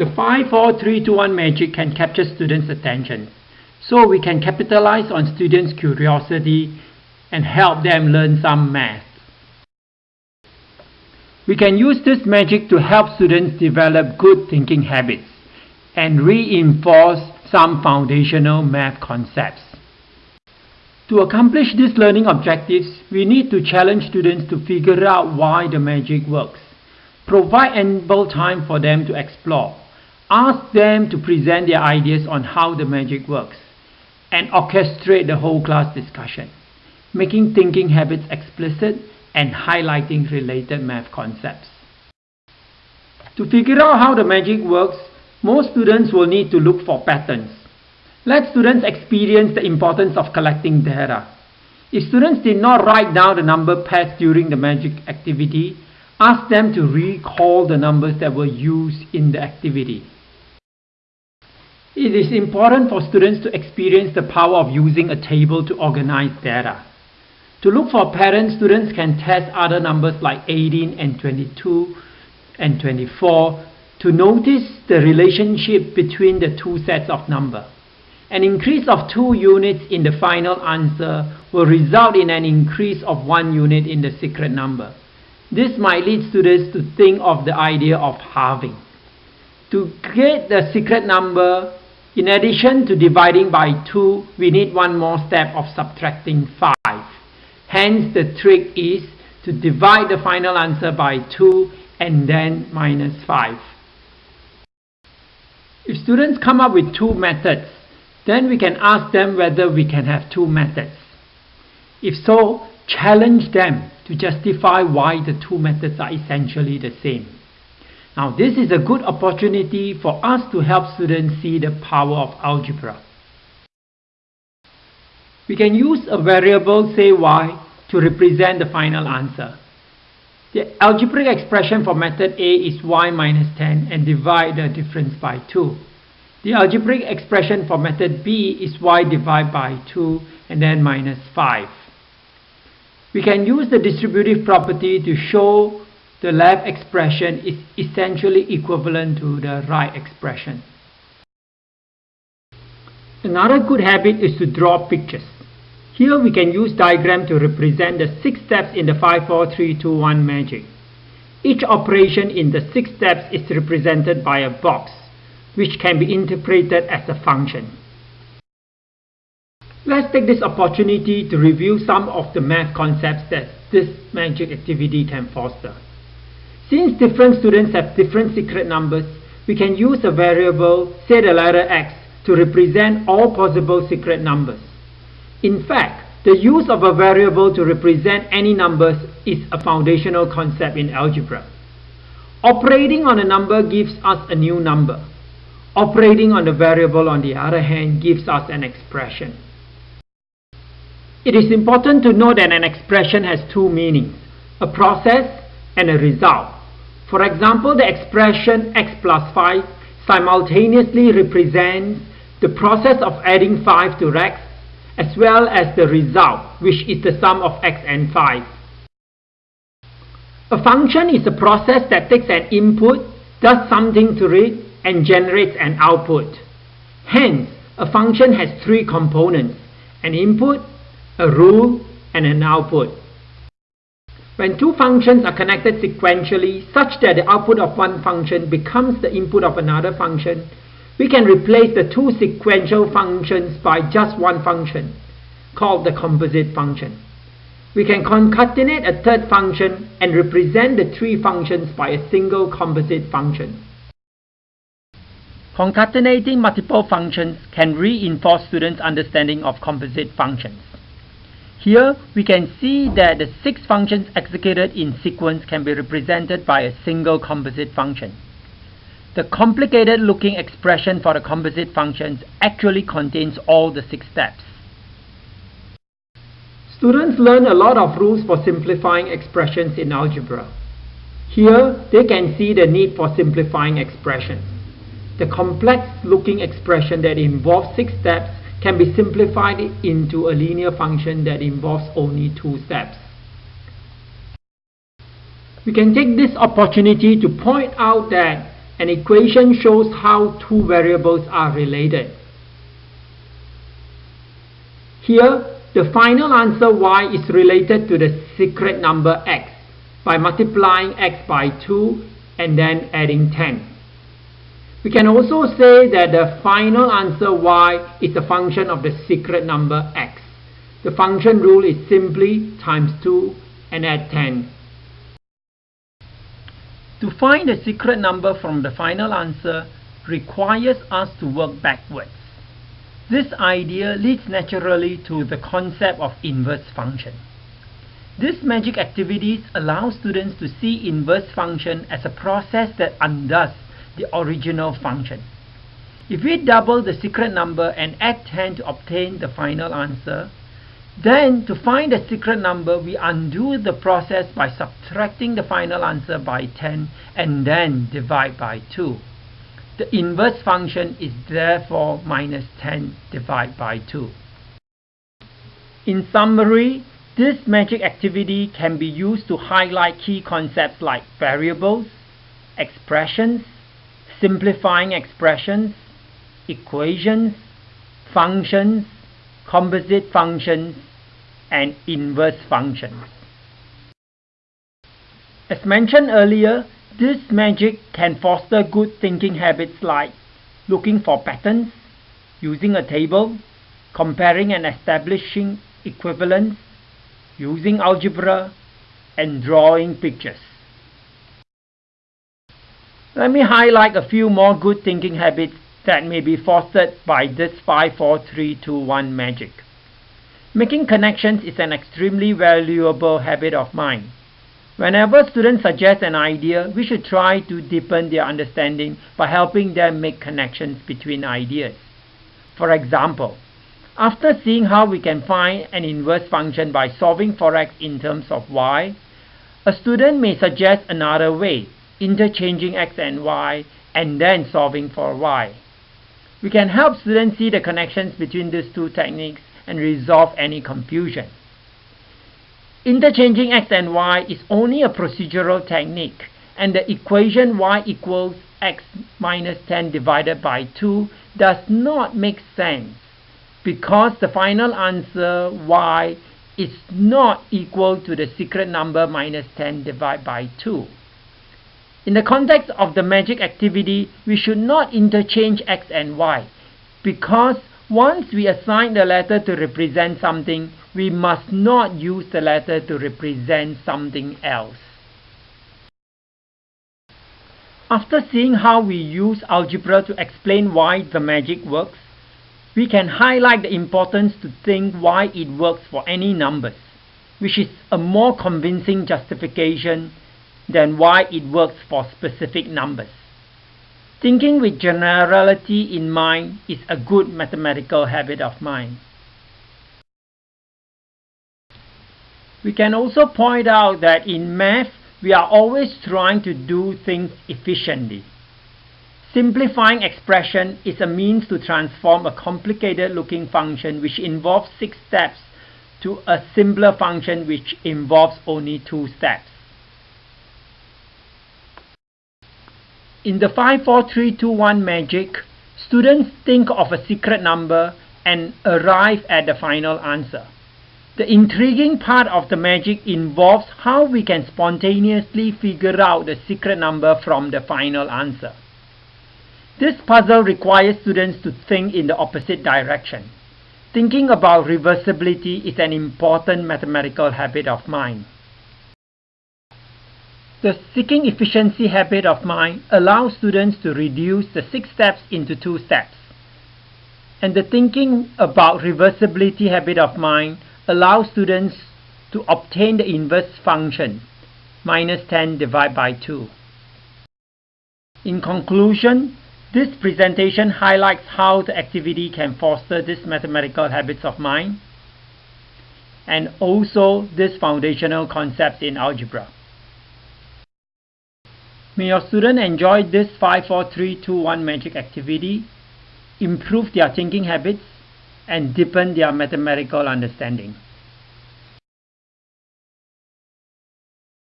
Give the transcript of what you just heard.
The 5, 4, 3, 2, 1 magic can capture students' attention. So we can capitalize on students' curiosity and help them learn some math. We can use this magic to help students develop good thinking habits and reinforce some foundational math concepts. To accomplish these learning objectives, we need to challenge students to figure out why the magic works. Provide ample time for them to explore ask them to present their ideas on how the magic works and orchestrate the whole class discussion, making thinking habits explicit and highlighting related math concepts. To figure out how the magic works, most students will need to look for patterns. Let students experience the importance of collecting data. If students did not write down the number pairs during the magic activity, ask them to recall the numbers that were used in the activity. It is important for students to experience the power of using a table to organize data. To look for patterns, students can test other numbers like 18 and 22 and 24 to notice the relationship between the two sets of numbers. An increase of 2 units in the final answer will result in an increase of 1 unit in the secret number. This might lead students to think of the idea of halving. To get the secret number, in addition to dividing by 2, we need one more step of subtracting 5. Hence, the trick is to divide the final answer by 2 and then minus 5. If students come up with two methods, then we can ask them whether we can have two methods. If so, challenge them to justify why the two methods are essentially the same. Now this is a good opportunity for us to help students see the power of algebra. We can use a variable say y to represent the final answer. The algebraic expression for method A is y minus 10 and divide the difference by 2. The algebraic expression for method B is y divided by 2 and then minus 5. We can use the distributive property to show the left expression is essentially equivalent to the right expression. Another good habit is to draw pictures. Here we can use diagram to represent the six steps in the 5, 4, 3, 2, 1 magic. Each operation in the six steps is represented by a box, which can be interpreted as a function. Let's take this opportunity to review some of the math concepts that this magic activity can foster. Since different students have different secret numbers, we can use a variable, say the letter x, to represent all possible secret numbers. In fact, the use of a variable to represent any numbers is a foundational concept in algebra. Operating on a number gives us a new number. Operating on a variable, on the other hand, gives us an expression. It is important to know that an expression has two meanings, a process and a result. For example, the expression x plus 5 simultaneously represents the process of adding 5 to x as well as the result, which is the sum of x and 5. A function is a process that takes an input, does something to it, and generates an output. Hence, a function has three components, an input, a rule, and an output. When two functions are connected sequentially such that the output of one function becomes the input of another function, we can replace the two sequential functions by just one function, called the composite function. We can concatenate a third function and represent the three functions by a single composite function. Concatenating multiple functions can reinforce students' understanding of composite functions. Here we can see that the six functions executed in sequence can be represented by a single composite function. The complicated looking expression for the composite functions actually contains all the six steps. Students learn a lot of rules for simplifying expressions in algebra. Here they can see the need for simplifying expressions. The complex looking expression that involves six steps can be simplified into a linear function that involves only two steps. We can take this opportunity to point out that An equation shows how two variables are related. Here, the final answer y is related to the secret number x by multiplying x by 2 and then adding 10. We can also say that the final answer y is a function of the secret number x. The function rule is simply times 2 and add 10. To find the secret number from the final answer requires us to work backwards. This idea leads naturally to the concept of inverse function. This magic activities allow students to see inverse function as a process that undoes the original function. If we double the secret number and add 10 to obtain the final answer, then to find the secret number, we undo the process by subtracting the final answer by 10 and then divide by 2. The inverse function is therefore minus 10 divided by 2. In summary, this magic activity can be used to highlight key concepts like variables, expressions, simplifying expressions, equations, functions, composite functions, and inverse functions. As mentioned earlier, this magic can foster good thinking habits like looking for patterns, using a table, comparing and establishing equivalence, using algebra, and drawing pictures. Let me highlight a few more good thinking habits that may be fostered by this 5 4 3 2 1 magic. Making connections is an extremely valuable habit of mind. Whenever students suggest an idea, we should try to deepen their understanding by helping them make connections between ideas. For example, after seeing how we can find an inverse function by solving for x in terms of y, a student may suggest another way, interchanging x and y and then solving for y. We can help students see the connections between these two techniques and resolve any confusion. Interchanging x and y is only a procedural technique and the equation y equals x minus 10 divided by 2 does not make sense because the final answer y is not equal to the secret number minus 10 divided by 2. In the context of the magic activity, we should not interchange x and y because once we assign the letter to represent something, we must not use the letter to represent something else. After seeing how we use algebra to explain why the magic works, we can highlight the importance to think why it works for any numbers, which is a more convincing justification than why it works for specific numbers. Thinking with generality in mind is a good mathematical habit of mind. We can also point out that in math, we are always trying to do things efficiently. Simplifying expression is a means to transform a complicated looking function which involves six steps to a simpler function which involves only two steps. In the 54321 magic, students think of a secret number and arrive at the final answer. The intriguing part of the magic involves how we can spontaneously figure out the secret number from the final answer. This puzzle requires students to think in the opposite direction. Thinking about reversibility is an important mathematical habit of mind. The seeking efficiency habit of mind allows students to reduce the six steps into two steps. And the thinking about reversibility habit of mind allows students to obtain the inverse function, minus 10 divided by 2. In conclusion, this presentation highlights how the activity can foster these mathematical habits of mind and also these foundational concepts in algebra. May your student enjoy this 5 4 3 2 1 magic activity, improve their thinking habits, and deepen their mathematical understanding.